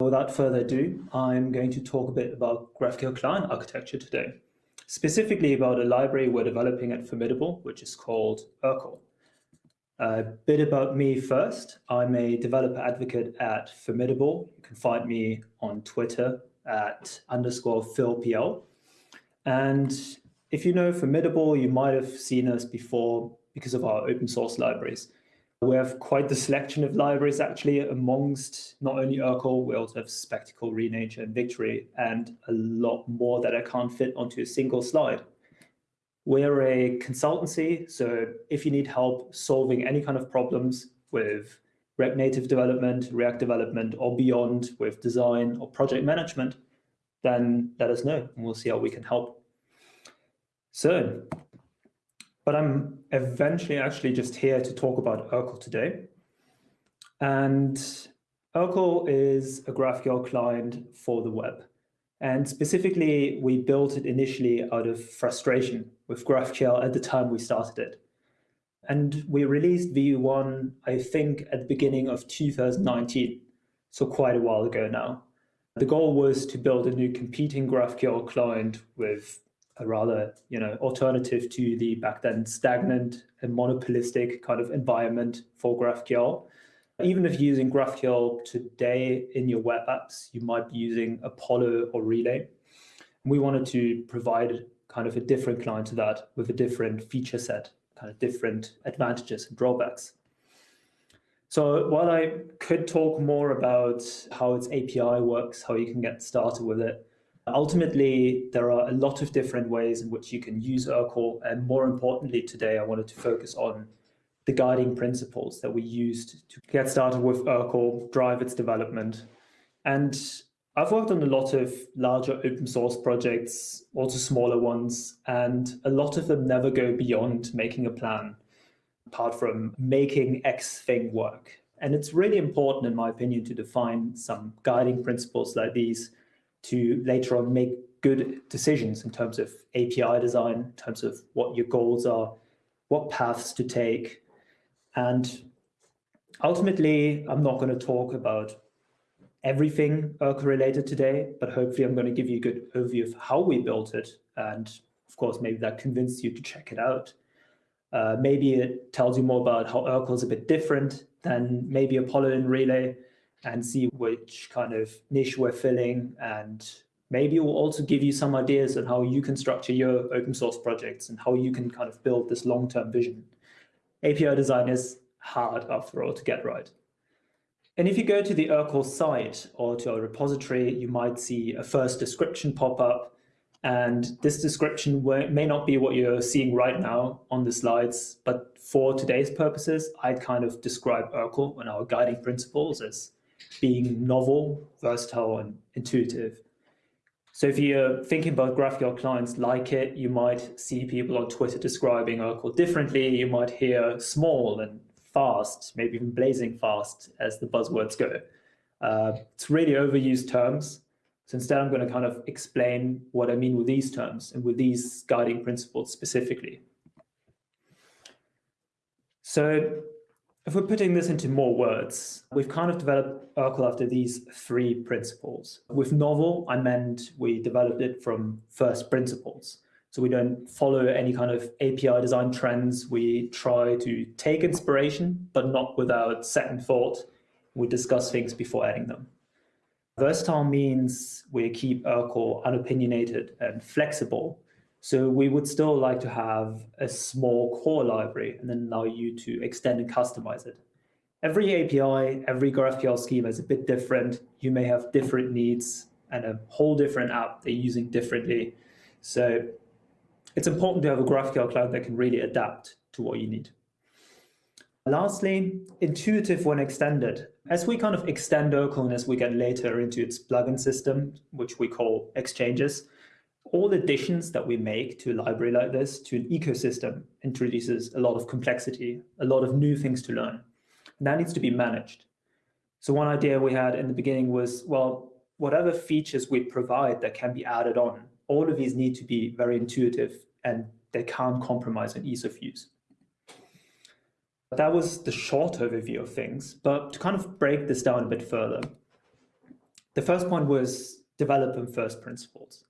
Without further ado, I'm going to talk a bit about GraphQL client architecture today, specifically about a library we're developing at Formidable, which is called Urql. A bit about me first. I'm a developer advocate at Formidable. You can find me on Twitter at underscore philpl. And if you know Formidable, you might have seen us before because of our open source libraries. We have quite the selection of libraries actually amongst not only Urql, we also have Spectacle, Renature, and Victory, and a lot more that I can't fit onto a single slide. We're a consultancy, so if you need help solving any kind of problems with React Native development, React development, or beyond with design or project management, then let us know and we'll see how we can help. So, but I'm eventually actually just here to talk about Urql today. And Urql is a GraphQL client for the web. And specifically, we built it initially out of frustration with GraphQL at the time we started it. And we released V1, I think, at the beginning of 2019, so quite a while ago now. The goal was to build a new competing GraphQL client with a rather, you know, alternative to the back then stagnant and monopolistic kind of environment for GraphQL. Even if you're using GraphQL today in your web apps, you might be using Apollo or Relay. We wanted to provide kind of a different client to that with a different feature set, kind of different advantages and drawbacks. So while I could talk more about how its API works, how you can get started with it, ultimately there are a lot of different ways in which you can use Urql. And more importantly, today I wanted to focus on the guiding principles that we used to get started with Urql, drive its development. And I've worked on a lot of larger open source projects, also smaller ones, and a lot of them never go beyond making a plan, apart from making X thing work. And it's really important, in my opinion, to define some guiding principles like these to later on make good decisions in terms of API design, in terms of what your goals are, what paths to take. And ultimately, I'm not going to talk about everything Urql related today, but hopefully I'm going to give you a good overview of how we built it. And of course, maybe that convinced you to check it out. Uh, maybe it tells you more about how Urql is a bit different than maybe Apollo and Relay and see which kind of niche we're filling. And maybe it will also give you some ideas on how you can structure your open source projects and how you can kind of build this long-term vision. API design is hard after all to get right. And if you go to the Urql site or to our repository, you might see a first description pop up. And this description may not be what you're seeing right now on the slides, but for today's purposes, I'd kind of describe Urql and our guiding principles as being novel, versatile, and intuitive. So if you're thinking about GraphQL clients like it, you might see people on Twitter describing Urql differently. You might hear small and fast, maybe even blazing fast as the buzzwords go. Uh, it's really overused terms. So instead, I'm going to kind of explain what I mean with these terms and with these guiding principles specifically. So if we're putting this into more words, we've kind of developed Urql after these three principles. With novel, I meant we developed it from first principles. So we don't follow any kind of API design trends. We try to take inspiration, but not without second thought. We discuss things before adding them. Versatile means we keep Urql unopinionated and flexible so we would still like to have a small core library and then allow you to extend and customize it. Every API, every GraphQL schema is a bit different. You may have different needs and a whole different app they're using differently. So it's important to have a GraphQL client that can really adapt to what you need. Lastly, intuitive when extended. As we kind of extend Urql and as we get later into its plugin system, which we call exchanges, all additions that we make to a library like this, to an ecosystem, introduces a lot of complexity, a lot of new things to learn. And that needs to be managed. So one idea we had in the beginning was, well, whatever features we provide that can be added on, all of these need to be very intuitive and they can't compromise on ease of use. But That was the short overview of things, but to kind of break this down a bit further, The first point was develop from first principles.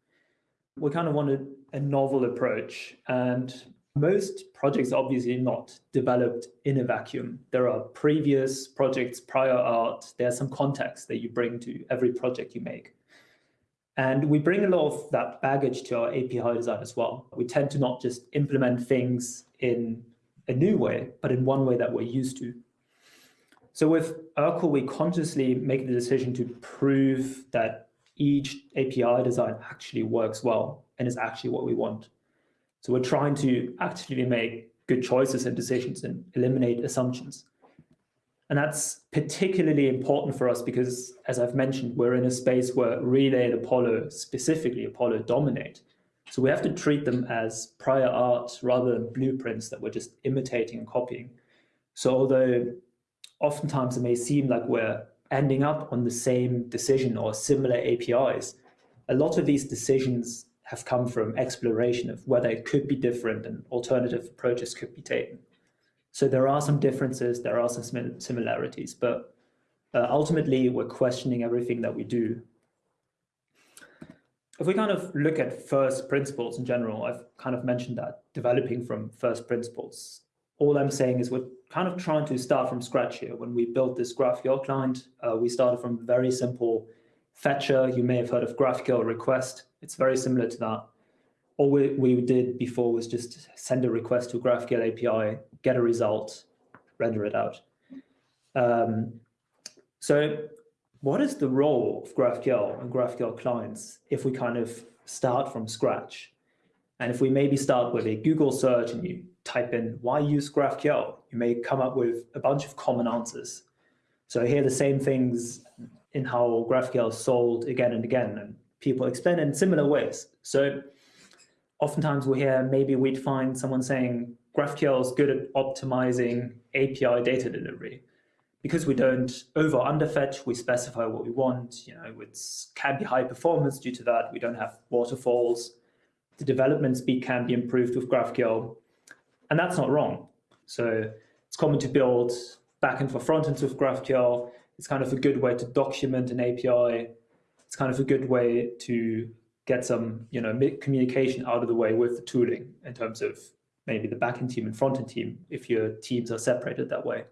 We kind of wanted a novel approach and most projects are obviously not developed in a vacuum. There are previous projects, prior art, there's some context that you bring to every project you make. And we bring a lot of that baggage to our API design as well. We tend to not just implement things in a new way, but in one way that we're used to. So with Urql, we consciously make the decision to prove that each API design actually works well and is actually what we want. So we're trying to actively make good choices and decisions and eliminate assumptions. And that's particularly important for us because, as I've mentioned, we're in a space where Relay and Apollo, specifically Apollo, dominate. So we have to treat them as prior art rather than blueprints that we're just imitating and copying. So although oftentimes it may seem like we're ending up on the same decision or similar APIs, a lot of these decisions have come from exploration of whether it could be different and alternative approaches could be taken. So there are some differences, there are some similarities, but uh, ultimately we're questioning everything that we do. If we kind of look at first principles in general, I've kind of mentioned that developing from first principles. All I'm saying is we're kind of trying to start from scratch here. When we built this GraphQL client, uh, we started from a very simple fetcher. You may have heard of GraphQL request. It's very similar to that. All we, we did before was just send a request to GraphQL API, get a result, render it out. Um, so what is the role of GraphQL and GraphQL clients if we kind of start from scratch? And if we maybe start with a Google search and you type in why use GraphQL, you may come up with a bunch of common answers. So here the same things in how GraphQL is sold again and again. And people explain in similar ways. So oftentimes we hear maybe we'd find someone saying GraphQL is good at optimizing API data delivery. Because we don't over underfetch, we specify what we want. You know, it can be high performance due to that. We don't have waterfalls. The development speed can be improved with GraphQL. And that's not wrong. So it's common to build backend for frontends with GraphQL. It's kind of a good way to document an API it's kind of a good way to get some you know communication out of the way with the tooling in terms of maybe the backend team and frontend team if your teams are separated that way.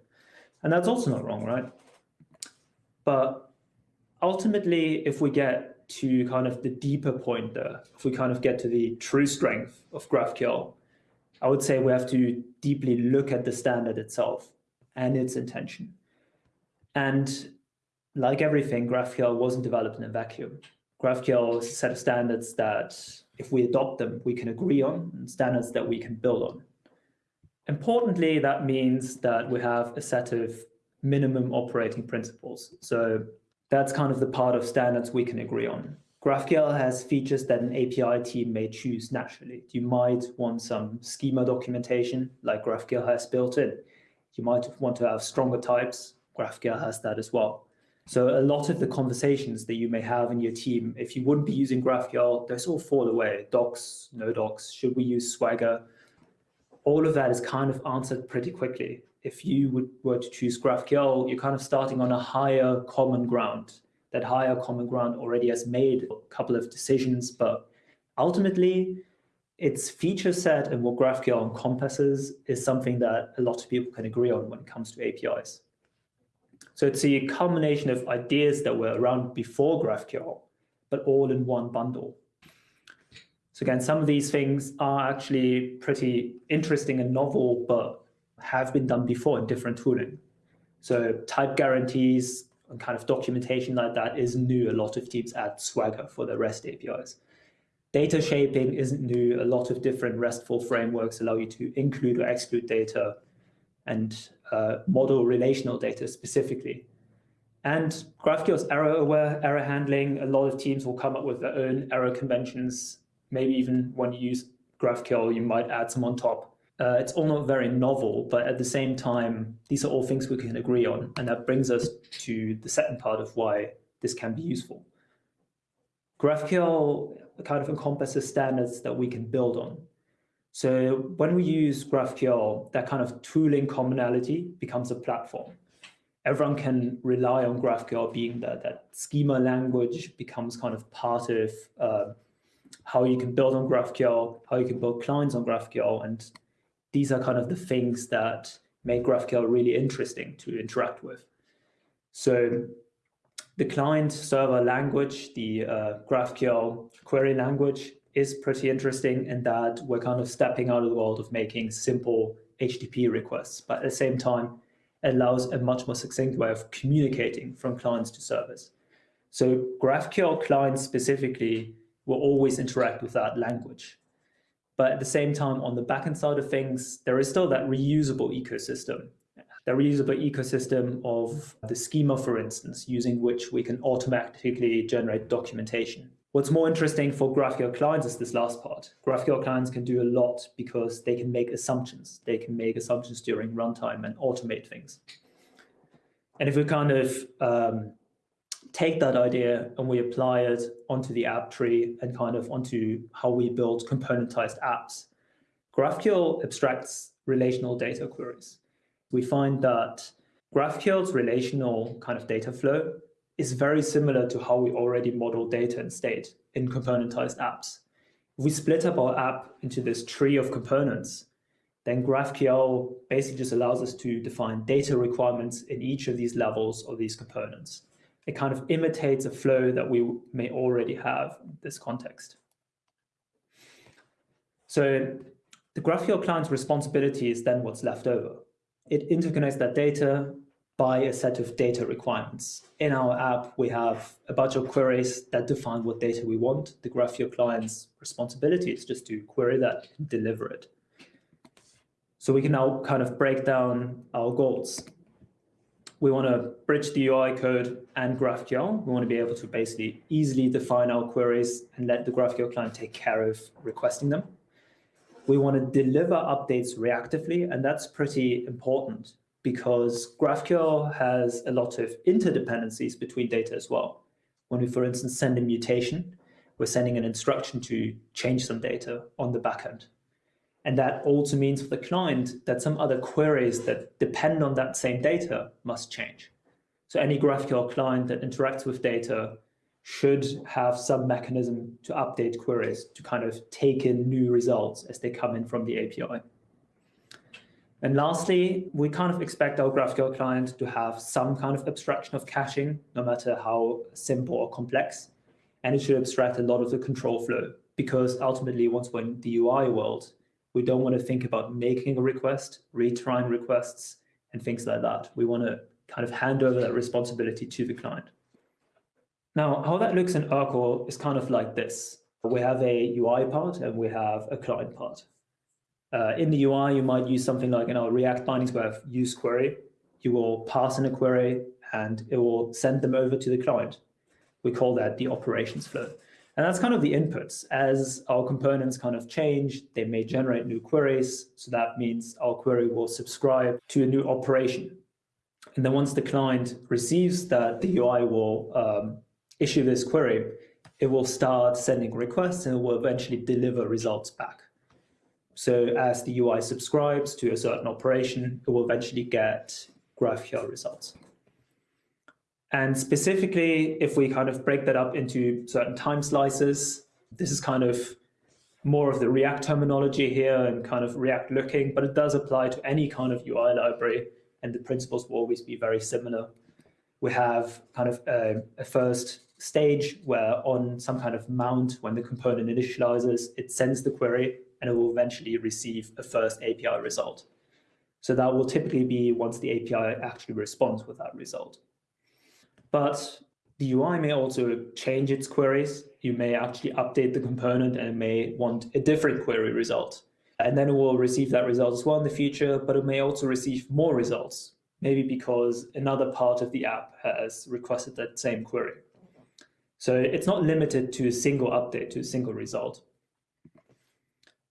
And that's also not wrong, right? But ultimately, if we get to kind of the deeper point there, if we kind of get to the true strength of GraphQL, I would say we have to deeply look at the standard itself and its intention. And like everything, GraphQL wasn't developed in a vacuum. GraphQL is a set of standards that, if we adopt them, we can agree on, and standards that we can build on. Importantly, that means that we have a set of minimum operating principles. So that's kind of the part of standards we can agree on. GraphQL has features that an API team may choose naturally. You might want some schema documentation like GraphQL has built in. You might want to have stronger types. GraphQL has that as well. So a lot of the conversations that you may have in your team, if you wouldn't be using GraphQL, those all fall away. Docs, no docs, should we use Swagger? All of that is kind of answered pretty quickly. If you would, were to choose GraphQL, you're kind of starting on a higher common ground. That higher common ground already has made a couple of decisions, but ultimately, its feature set and what GraphQL encompasses is something that a lot of people can agree on when it comes to APIs. So it's a combination of ideas that were around before GraphQL, but all in one bundle. So again, some of these things are actually pretty interesting and novel, but have been done before in different tooling. So type guarantees and kind of documentation like that is new. A lot of teams add Swagger for their REST APIs. Data shaping isn't new. A lot of different RESTful frameworks allow you to include or exclude data and uh, model relational data specifically. And GraphQL's error aware, error handling. A lot of teams will come up with their own error conventions. Maybe even when you use GraphQL, you might add some on top. Uh, it's all not very novel, but at the same time, these are all things we can agree on. And that brings us to the second part of why this can be useful. GraphQL kind of encompasses standards that we can build on. So when we use GraphQL, that kind of tooling commonality becomes a platform. everyone can rely on GraphQL being that that schema language becomes kind of part of uh, how you can build on GraphQL, how you can build clients on GraphQL, and these are kind of the things that make GraphQL really interesting to interact with. So the client server language, the uh, GraphQL query language is pretty interesting in that we're kind of stepping out of the world of making simple HTTP requests, but at the same time, allows a much more succinct way of communicating from clients to servers. So GraphQL clients specifically will always interact with that language. But at the same time, on the backend side of things, there is still that reusable ecosystem. The reusable ecosystem of the schema, for instance, using which we can automatically generate documentation. What's more interesting for GraphQL clients is this last part. GraphQL clients can do a lot because they can make assumptions. They can make assumptions during runtime and automate things. And if we kind of um, take that idea and we apply it onto the app tree and kind of onto how we build componentized apps, GraphQL abstracts relational data queries. We find that GraphQL's relational kind of data flow is very similar to how we already model data and state in componentized apps. If we split up our app into this tree of components, then GraphQL basically just allows us to define data requirements in each of these levels of these components. It kind of imitates a flow that we may already have in this context. So the GraphQL client's responsibility is then what's left over. It interconnects that data by a set of data requirements. In our app, we have a bunch of queries that define what data we want. The GraphQL client's responsibility is just to query that and deliver it. So we can now kind of break down our goals. We want to bridge the UI code and GraphQL. We want to be able to basically easily define our queries and let the GraphQL client take care of requesting them. We want to deliver updates reactively, and that's pretty important because GraphQL has a lot of interdependencies between data as well. When we, for instance, send a mutation, we're sending an instruction to change some data on the backend. And that also means for the client that some other queries that depend on that same data must change. So any GraphQL client that interacts with data should have some mechanism to update queries to kind of take in new results as they come in from the API. And lastly, we kind of expect our GraphQL client to have some kind of abstraction of caching, no matter how simple or complex. And it should abstract a lot of the control flow because ultimately, once we're in the UI world, we don't want to think about making a request, retrying requests, and things like that. We want to kind of hand over that responsibility to the client. Now, how that looks in Urql is kind of like this. We have a UI part and we have a client part. Uh, in the UI, you might use something like in our React bindings we have use query. You will pass in a query and it will send them over to the client. We call that the operations flow. And that's kind of the inputs. As our components kind of change, they may generate new queries. So that means our query will subscribe to a new operation. And then once the client receives that, the UI will um, issue this query. It will start sending requests and it will eventually deliver results back. So as the UI subscribes to a certain operation, it will eventually get GraphQL results. And specifically, if we kind of break that up into certain time slices, this is kind of more of the React terminology here and kind of React looking, but it does apply to any kind of UI library, and the principles will always be very similar. We have kind of a, a first stage where on some kind of mount, when the component initializes, it sends the query and it will eventually receive a first API result. So that will typically be once the API actually responds with that result. But the UI may also change its queries. You may actually update the component and it may want a different query result. And then it will receive that result as well in the future, but it may also receive more results, maybe because another part of the app has requested that same query. So it's not limited to a single update, to a single result.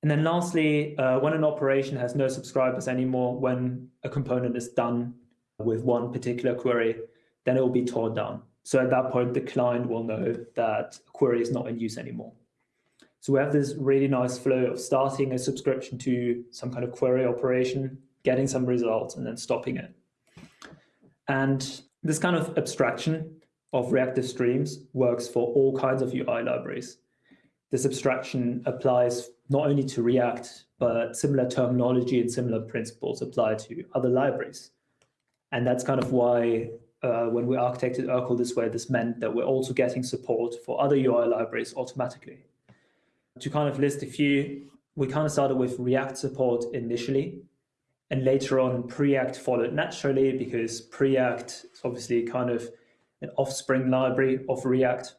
And then lastly, uh, when an operation has no subscribers anymore, when a component is done with one particular query, then it will be torn down. So at that point, the client will know that a query is not in use anymore. So we have this really nice flow of starting a subscription to some kind of query operation, getting some results, and then stopping it. And this kind of abstraction of reactive streams works for all kinds of UI libraries. This abstraction applies not only to React, but similar terminology and similar principles apply to other libraries. And that's kind of why uh, when we architected Urql this way, this meant that we're also getting support for other UI libraries automatically. To kind of list a few, we kind of started with React support initially, and later on Preact followed naturally because Preact is obviously kind of an offspring library of React.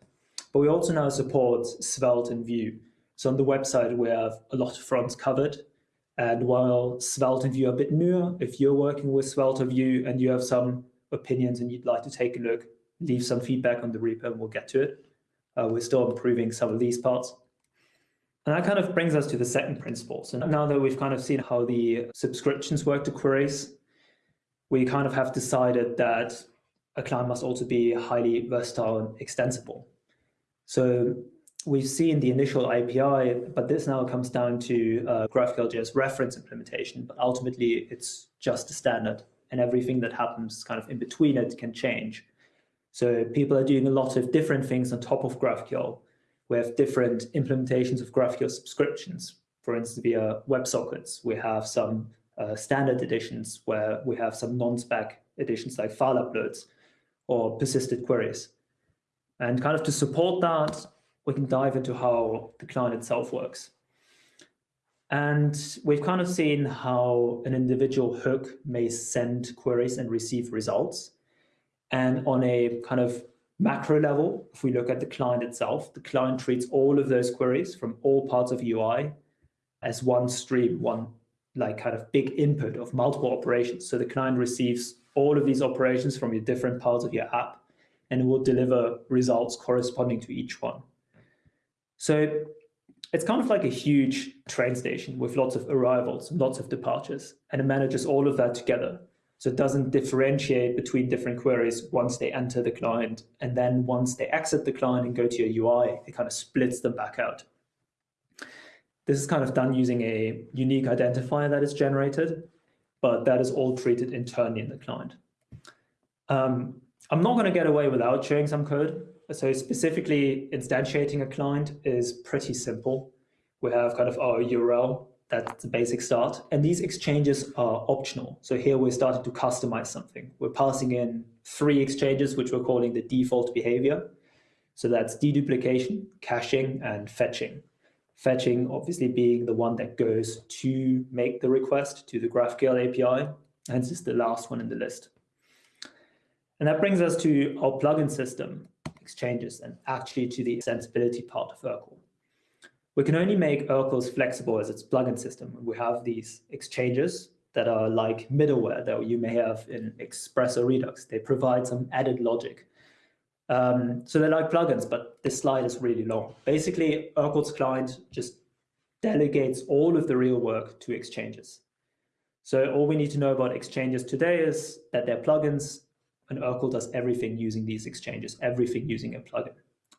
But we also now support Svelte and Vue. So on the website, we have a lot of fronts covered. And while Svelte and Vue are a bit newer, if you're working with Svelte or Vue and you have some opinions and you'd like to take a look, leave some feedback on the repo and we'll get to it. Uh, we're still improving some of these parts. And that kind of brings us to the second principle. So now that we've kind of seen how the subscriptions work to queries, we kind of have decided that a client must also be highly versatile and extensible. So we've seen the initial API, but this now comes down to uh, GraphQL.js reference implementation, but ultimately it's just a standard and everything that happens kind of in between it can change. So people are doing a lot of different things on top of GraphQL. We have different implementations of GraphQL subscriptions. For instance, via WebSockets, we have some uh, standard editions where we have some non-spec editions like file uploads or persisted queries. And kind of to support that, we can dive into how the client itself works. And we've kind of mm-hmm. seen how an individual hook may send queries and receive results. And on a kind of macro level, if we look at the client itself, the client treats all of those queries from all parts of UI as one stream, one like kind of big input of multiple operations. So the client receives all of these operations from your different parts of your app and it will deliver results corresponding to each one. So it's kind of like a huge train station with lots of arrivals, lots of departures, and it manages all of that together. So it doesn't differentiate between different queries once they enter the client. And then once they exit the client and go to your UI, it kind of splits them back out. This is kind of done using a unique identifier that is generated, but that is all treated internally in the client. Um, I'm not going to get away without showing some code. So specifically, instantiating a client is pretty simple. We have kind of our URL, that's the basic start. And these exchanges are optional. So here we're starting to customize something. We're passing in three exchanges, which we're calling the default behavior. So that's deduplication, caching, and fetching. Fetching obviously being the one that goes to make the request to the GraphQL API, hence is the last one in the list. And that brings us to our plugin system exchanges and actually to the extensibility part of Urql. We can only make Urql as flexible as its plugin system. We have these exchanges that are like middleware that you may have in Express or Redux. They provide some added logic. Um, so they're like plugins, but this slide is really long. Basically, Urql's client just delegates all of the real work to exchanges. So all we need to know about exchanges today is that they're plugins and Urql does everything using these exchanges, everything using a plugin.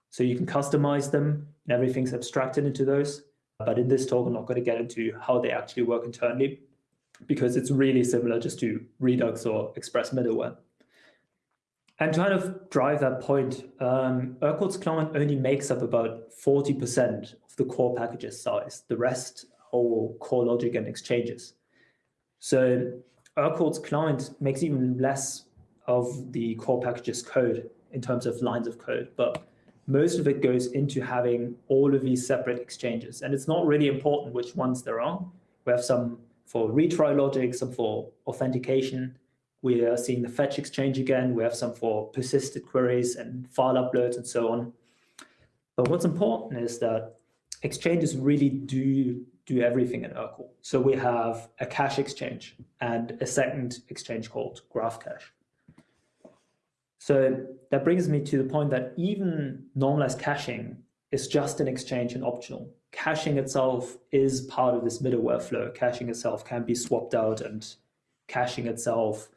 So you can customize them and everything's abstracted into those. But in this talk, I'm not going to get into how they actually work internally because it's really similar just to Redux or Express middleware. And to kind of drive that point, um, client only makes up about 40% of the core package's size. The rest are core logic and exchanges. So Urql's client makes even less of the core package's code in terms of lines of code, but most of it goes into having all of these separate exchanges. And it's not really important which ones there are. We have some for retry logic, some for authentication. We are seeing the fetch exchange again. We have some for persisted queries and file uploads and so on. But what's important is that exchanges really do do everything in Urql. So we have a cache exchange and a second exchange called Graph GraphCache. So that brings me to the point that even normalized caching is just an exchange and optional. Caching itself is part of this middleware flow. Caching itself can be swapped out and caching itself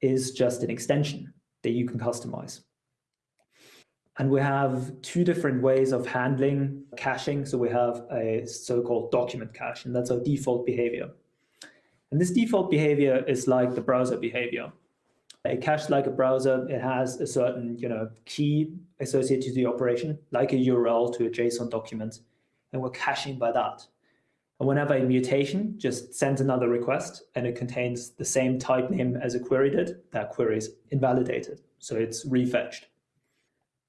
is just an extension that you can customize. And we have two different ways of handling caching. So we have a so-called document cache, and that's our default behavior. And this default behavior is like the browser behavior A cache like a browser, it has a certain you know, key associated to the operation, like a URL to a JSON document, and we're caching by that. And whenever a mutation just sends another request and it contains the same type name as a query did, that query is invalidated. So it's refetched.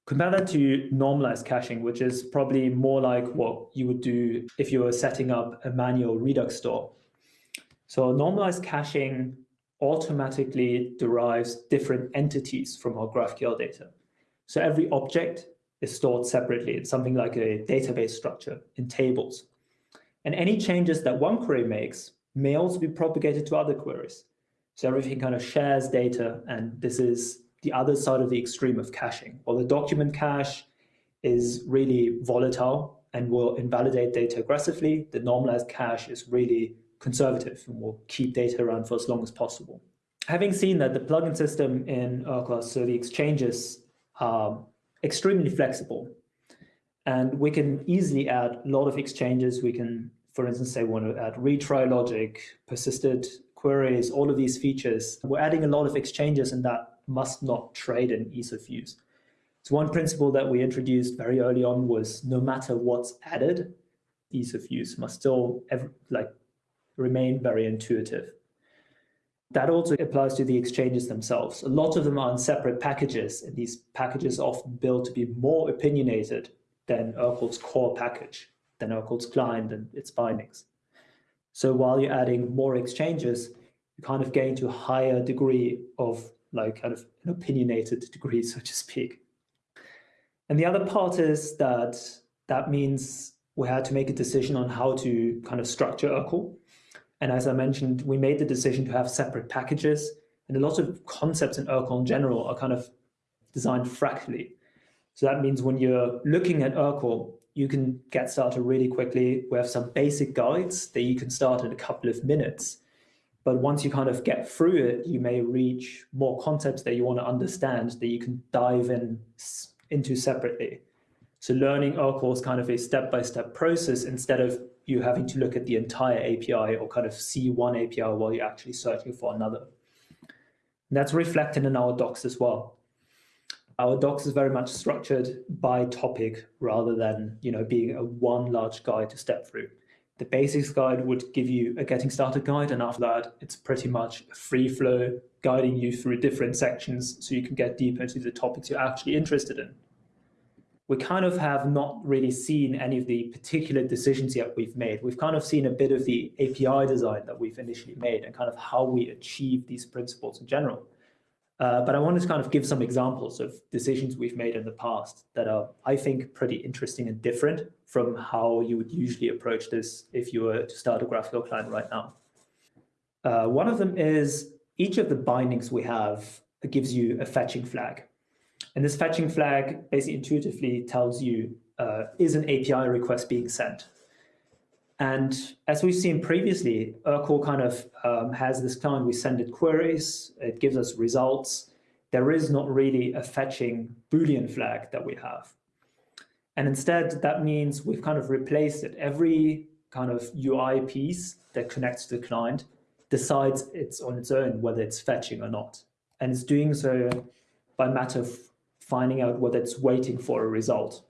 Compare that to normalized caching, which is probably more like what you would do if you were setting up a manual Redux store. So normalized caching automatically derives different entities from our GraphQL data. So every object is stored separately in something like a database structure in tables. And any changes that one query makes may also be propagated to other queries. So everything kind of shares data, and this is the other side of the extreme of caching. While the document cache is really volatile and will invalidate data aggressively, the normalized cache is really conservative and will keep data around for as long as possible. Having seen that the plugin system in Urql, so the exchanges are extremely flexible and we can easily add a lot of exchanges. We can, for instance, say we want to add retry logic, persisted queries, all of these features. We're adding a lot of exchanges and that must not trade in ease of use. So one principle that we introduced very early on was no matter what's added, ease of use must still ever, like remain very intuitive. That also applies to the exchanges themselves. A lot of them are in separate packages, and these packages are often built to be more opinionated than Urql's core package, than Urql's client and its bindings. So while you're adding more exchanges, you kind of gain to a higher degree of like kind of an opinionated degree, so to speak. And the other part is that that means we had to make a decision on how to kind of structure Urql. And as I mentioned, we made the decision to have separate packages. And a lot of concepts in Urql in general are kind of designed fractally. So that means when you're looking at Urql, you can get started really quickly. We have some basic guides that you can start in a couple of minutes. But once you kind of get through it, you may reach more concepts that you want to understand that you can dive in into separately. So learning Urql is kind of a step-by-step -step process instead of you having to look at the entire API or kind of see one API while you're actually searching for another. And that's reflected in our docs as well. Our docs is very much structured by topic rather than you know being a one large guide to step through. The basics guide would give you a getting started guide, and after that, it's pretty much a free flow guiding you through different sections so you can get deeper into the topics you're actually interested in. We kind of have not really seen any of the particular decisions yet we've made. We've kind of seen a bit of the API design that we've initially made and kind of how we achieve these principles in general. Uh, but I wanted to kind of give some examples of decisions we've made in the past that are, I think, pretty interesting and different from how you would usually approach this if you were to start a GraphQL client right now. Uh, one of them is each of the bindings we have gives you a fetching flag. And this fetching flag basically intuitively tells you, uh, is an API request being sent? And as we've seen previously, Urql kind of um, has this client, we send it queries, it gives us results. There is not really a fetching Boolean flag that we have. And instead, that means we've kind of replaced it. Every kind of UI piece that connects to the client decides it's on its own whether it's fetching or not. And it's doing so by matter of finding out whether it's waiting for a result.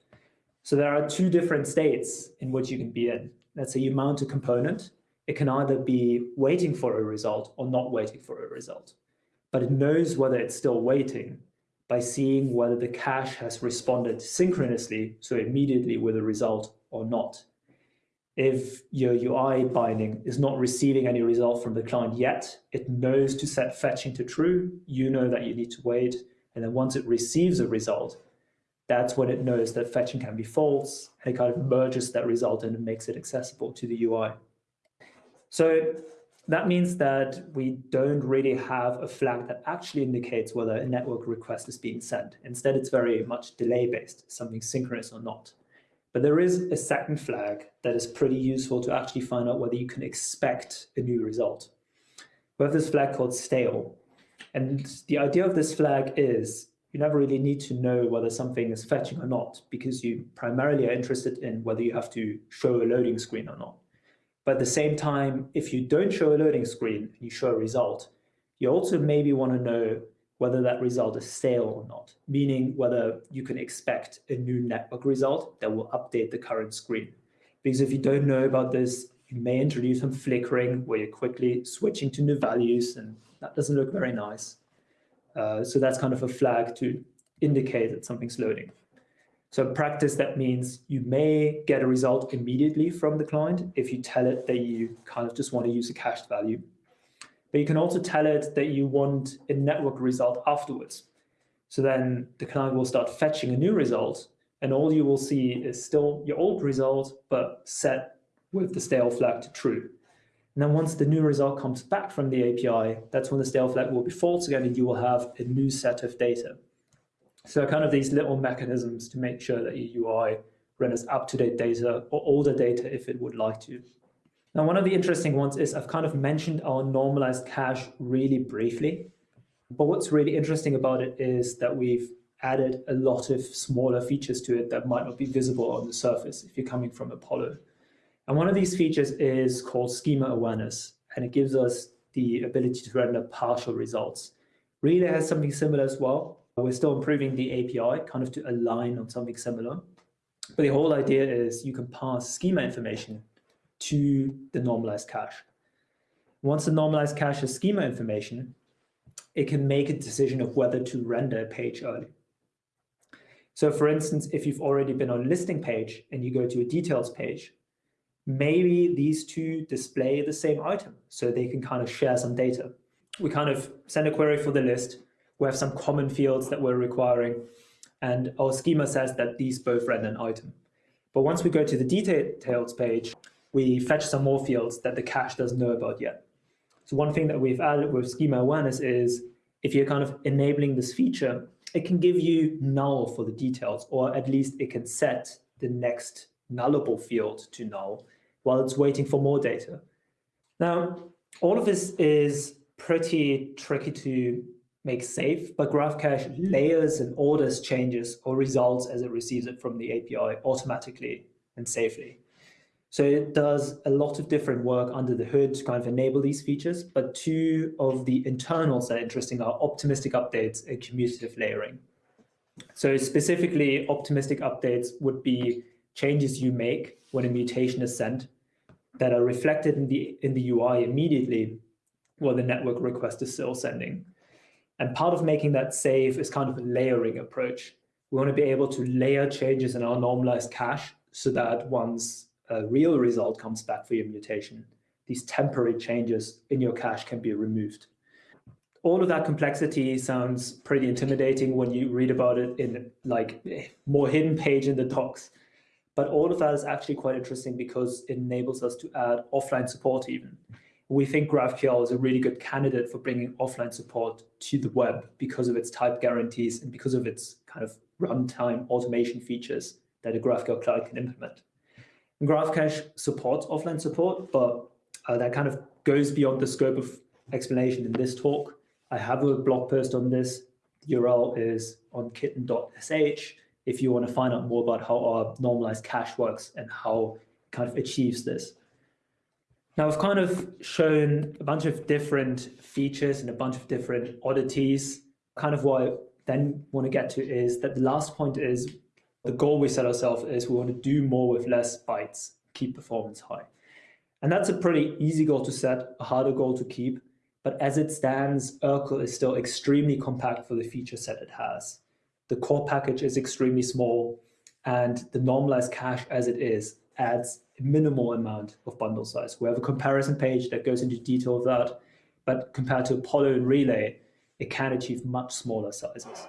So there are two different states in which you can be in let's say you mount a component, it can either be waiting for a result or not waiting for a result. But it knows whether it's still waiting by seeing whether the cache has responded synchronously, so immediately with a result or not. If your UI binding is not receiving any result from the client yet, it knows to set fetching to true, you know that you need to wait, and then once it receives a result, that's when it knows that fetching can be false, and it kind of merges that result and makes it accessible to the UI. So that means that we don't really have a flag that actually indicates whether a network request is being sent. Instead, it's very much delay-based, something synchronous or not. But there is a second flag that is pretty useful to actually find out whether you can expect a new result. We have this flag called stale. And the idea of this flag is you never really need to know whether something is fetching or not because you primarily are interested in whether you have to show a loading screen or not. But at the same time, if you don't show a loading screen and you show a result, you also maybe want to know whether that result is stale or not, meaning whether you can expect a new network result that will update the current screen. Because if you don't know about this, you may introduce some flickering where you're quickly switching to new values and that doesn't look very nice. Uh, so that's kind of a flag to indicate that something's loading. So in practice, that means you may get a result immediately from the client if you tell it that you kind of just want to use a cached value. But you can also tell it that you want a network result afterwards. So then the client will start fetching a new result, and all you will see is still your old result, but set with the stale flag to true. And then once the new result comes back from the API, that's when the stale flag will be false again, and you will have a new set of data. So kind of these little mechanisms to make sure that your UI renders up-to-date data or older data if it would like to. Now, one of the interesting ones is I've kind of mentioned our normalized cache really briefly, but what's really interesting about it is that we've added a lot of smaller features to it that might not be visible on the surface if you're coming from Apollo. And one of these features is called schema awareness, and it gives us the ability to render partial results. Relay has something similar as well. We're still improving the API kind of to align on something similar. But the whole idea is you can pass schema information to the normalized cache. Once the normalized cache has schema information, it can make a decision of whether to render a page early. So for instance, if you've already been on a listing page and you go to a details page, maybe these two display the same item so they can kind of share some data. We kind of send a query for the list. We have some common fields that we're requiring, and our schema says that these both render an item. But once we go to the details page, we fetch some more fields that the cache doesn't know about yet. So one thing that we've added with schema awareness is if you're kind of enabling this feature, it can give you null for the details, or at least it can set the next nullable field to null while it's waiting for more data. Now, all of this is pretty tricky to make safe, but graph cache layers and orders changes or results as it receives it from the API automatically and safely. So it does a lot of different work under the hood to kind of enable these features, but two of the internals that are interesting are optimistic updates and commutative layering. So specifically, optimistic updates would be changes you make when a mutation is sent that are reflected in the, in the UI immediately while the network request is still sending. And part of making that safe is kind of a layering approach. We want to be able to layer changes in our normalized cache so that once a real result comes back for your mutation, these temporary changes in your cache can be removed. All of that complexity sounds pretty intimidating when you read about it in like more hidden page in the docs. But all of that is actually quite interesting because it enables us to add offline support even. We think GraphQL is a really good candidate for bringing offline support to the web because of its type guarantees and because of its kind of runtime automation features that a GraphQL client can implement. And GraphCache supports offline support, but uh, that kind of goes beyond the scope of explanation in this talk. I have a blog post on this. The URL is on kitten.sh if you want to find out more about how our normalized cache works and how it kind of achieves this. Now I've kind of shown a bunch of different features and a bunch of different oddities. Kind of what I then want to get to is that the last point is the goal we set ourselves is we want to do more with less bytes, keep performance high. And that's a pretty easy goal to set, a harder goal to keep. But as it stands, Urql is still extremely compact for the feature set it has the core package is extremely small, and the normalized cache as it is adds a minimal amount of bundle size. We have a comparison page that goes into detail of that, but compared to Apollo and Relay, it can achieve much smaller sizes.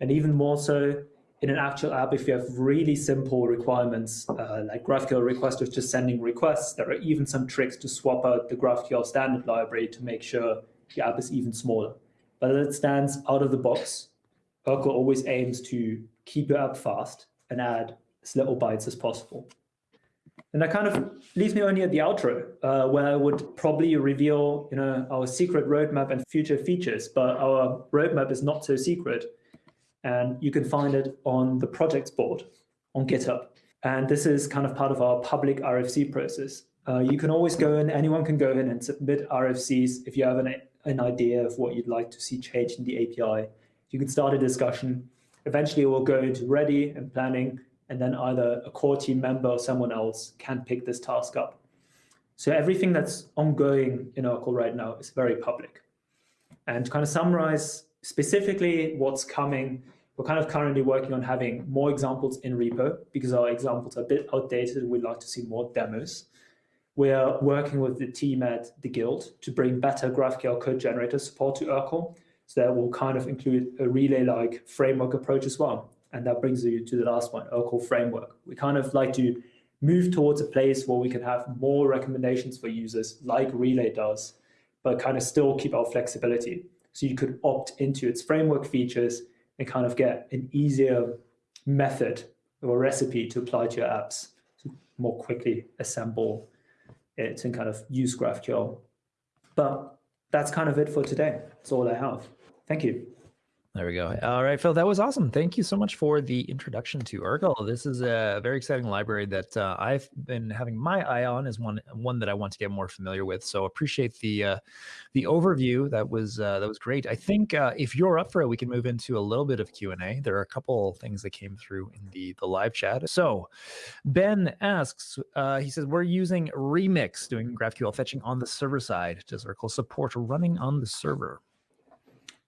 And even more so, in an actual app, if you have really simple requirements, uh, like GraphQL request with just sending requests, there are even some tricks to swap out the GraphQL standard library to make sure the app is even smaller. But as it stands out of the box, Urql always aims to keep it up fast and add as little bytes as possible. And that kind of leaves me only at the outro, uh, where I would probably reveal you know, our secret roadmap and future features, but our roadmap is not so secret. And you can find it on the projects board on GitHub. And this is kind of part of our public RFC process. Uh, you can always go in, anyone can go in and submit RFCs if you have an an idea of what you'd like to see changed in the API, you can start a discussion. Eventually, it will go into ready and planning, and then either a core team member or someone else can pick this task up. So everything that's ongoing in Urql right now is very public. And to kind of summarize specifically what's coming, we're kind of currently working on having more examples in repo because our examples are a bit outdated we'd like to see more demos. We are working with the team at the Guild to bring better GraphQL code generator support to Urql. So that will kind of include a relay-like framework approach as well. And that brings you to the last one, Urql framework. We kind of like to move towards a place where we can have more recommendations for users like Relay does, but kind of still keep our flexibility. So you could opt into its framework features and kind of get an easier method or recipe to apply to your apps to more quickly assemble it and kind of use GraphQL. But that's kind of it for today. That's all I have. Thank you. There we go. All right, Phil, that was awesome. Thank you so much for the introduction to Urql. This is a very exciting library that uh, I've been having my eye on as one one that I want to get more familiar with. So appreciate the uh, the overview. That was uh, that was great. I think uh, if you're up for it, we can move into a little bit of Q and A. There are a couple things that came through in the the live chat. So Ben asks, uh, he says we're using Remix doing GraphQL fetching on the server side. Does Urql support running on the server?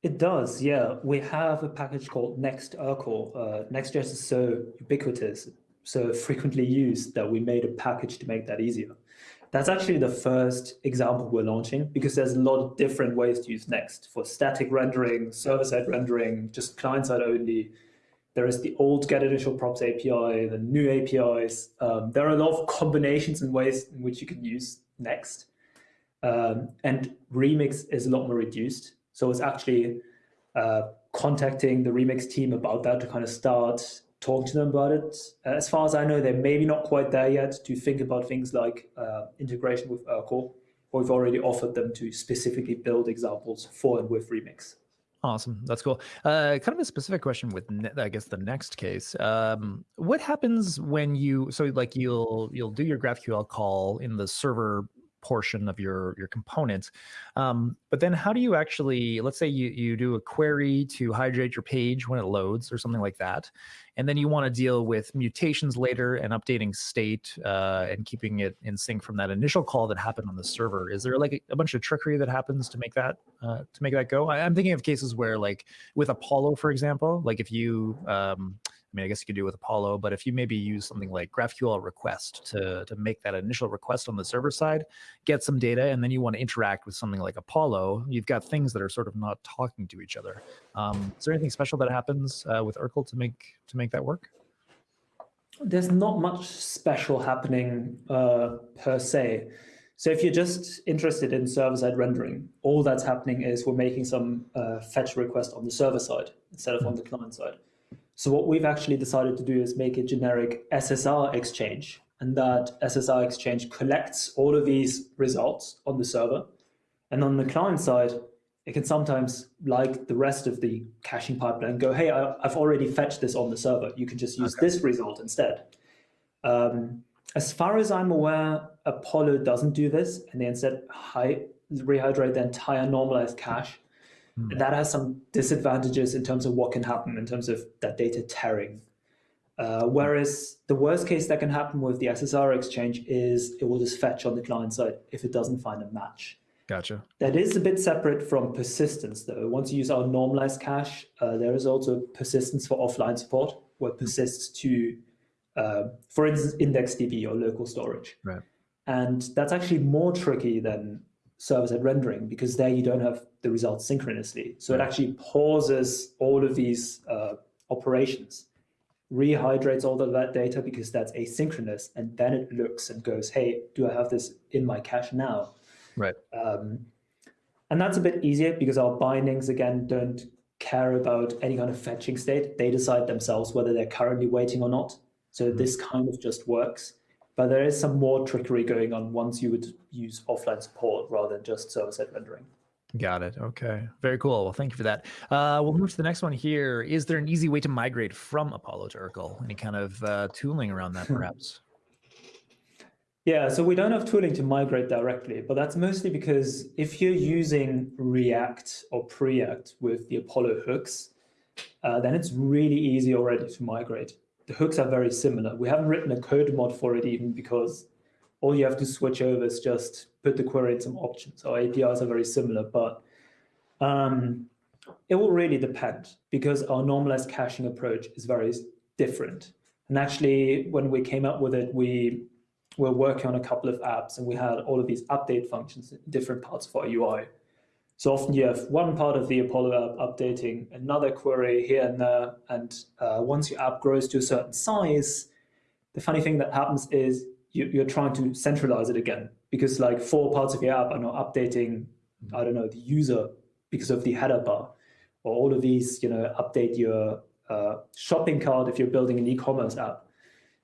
It does, yeah. We have a package called Next Urql. Uh, Next.js is so ubiquitous, so frequently used that we made a package to make that easier. That's actually the first example we're launching because there's a lot of different ways to use Next for static rendering, server-side rendering, just client-side only. There is the old get initial props API, the new APIs. Um, there are a lot of combinations and ways in which you can use Next. Um, and Remix is a lot more reduced. So it's actually uh, contacting the Remix team about that to kind of start talking to them about it. As far as I know, they're maybe not quite there yet to think about things like uh, integration with Urql, but we've already offered them to specifically build examples for and with Remix. Awesome. That's cool. Uh, kind of a specific question with, I guess, the next case. Um, what happens when you, so like you'll, you'll do your GraphQL call in the server portion of your your component. Um, but then how do you actually, let's say you, you do a query to hydrate your page when it loads or something like that, and then you want to deal with mutations later and updating state uh, and keeping it in sync from that initial call that happened on the server. Is there like a, a bunch of trickery that happens to make that uh, to make that go? I, am thinking of cases where like with Apollo, for example, like if you um, I mean, I guess you could do with Apollo, but if you maybe use something like GraphQL request to, to make that initial request on the server side, get some data, and then you want to interact with something like Apollo, you've got things that are sort of not talking to each other. Um, is there anything special that happens uh, with Urql to make to make that work? There's not much special happening uh, per se. So if you're just interested in server-side rendering, all that's happening is we're making some uh, fetch request on the server side instead of on the client side. So what we've actually decided to do is make a generic SSR exchange. And that SSR exchange collects all of these results on the server. And on the client side, it can sometimes, like the rest of the caching pipeline, go, hey, I, have already fetched this on the server. You can just use okay. this result instead. Um, as far as I'm aware, Apollo doesn't do this, and they instead rehydrate the entire normalized cache Mm. That has some disadvantages in terms of what can happen in terms of that data tearing. Uh, whereas the worst case that can happen with the SSR exchange is it will just fetch on the client side if it doesn't find a match. Gotcha. That is a bit separate from persistence, though. Once you use our normalized cache, uh, there is also persistence for offline support, where persists to, uh, for instance, IndexedDB or local storage. Right. And that's actually more tricky than server-side rendering because there you don't have the results synchronously. So it actually pauses all of these uh, operations, rehydrates all of that data because that's asynchronous, and then it looks and goes, hey, do I have this in my cache now? Right. Um, and that's a bit easier because our bindings, again, don't care about any kind of fetching state. They decide themselves whether they're currently waiting or not. So mm -hmm. this kind of just works. But there is some more trickery going on once you would use offline support rather than just server-side rendering. Got it. Okay. Very cool. Well, thank you for that. Uh, we'll move to the next one here. Is there an easy way to migrate from Apollo to Urql? Any kind of uh, tooling around that, perhaps? Yeah, so we don't have tooling to migrate directly, but that's mostly because if you're using React or Preact with the Apollo hooks, uh, then it's really easy already to migrate. The hooks are very similar. We haven't written a code mod for it even because all you have to switch over is just put the query in some options. Our APIs are very similar, but um, it will really depend because our normalized caching approach is very different. And actually, when we came up with it, we were working on a couple of apps and we had all of these update functions in different parts of our UI. So often you have one part of the Apollo app updating another query here and there. And uh, once your app grows to a certain size, the funny thing that happens is you, you're trying to centralize it again because like four parts of your app are now updating, I don't know, the user because of the header bar or all of these, you know, update your uh, shopping cart if you're building an e-commerce app.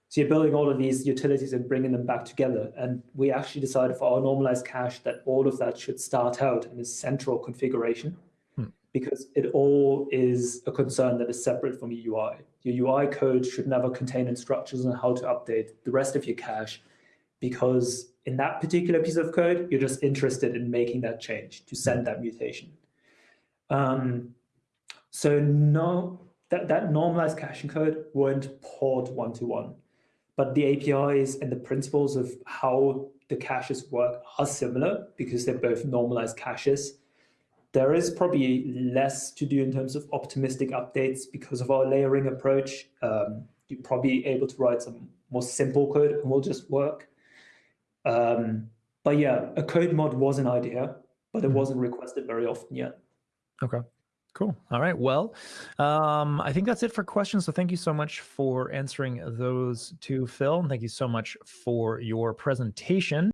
So you're building all of these utilities and bringing them back together. And we actually decided for our normalized cache that all of that should start out in a central configuration Hmm. because it all is a concern that is separate from your UI. Your UI code should never contain instructions on how to update the rest of your cache because in that particular piece of code, you're just interested in making that change to send that mutation. Um, so no, that, that normalized caching code won't port one-to-one, but the APIs and the principles of how the caches work are similar because they're both normalized caches. There is probably less to do in terms of optimistic updates because of our layering approach. Um, you're probably able to write some more simple code and will just work. Um, but yeah, a code mod was an idea, but it Mhm. wasn't requested very often yet. Okay. Cool. All right. Well, um, I think that's it for questions. So thank you so much for answering those two, Phil. And thank you so much for your presentation.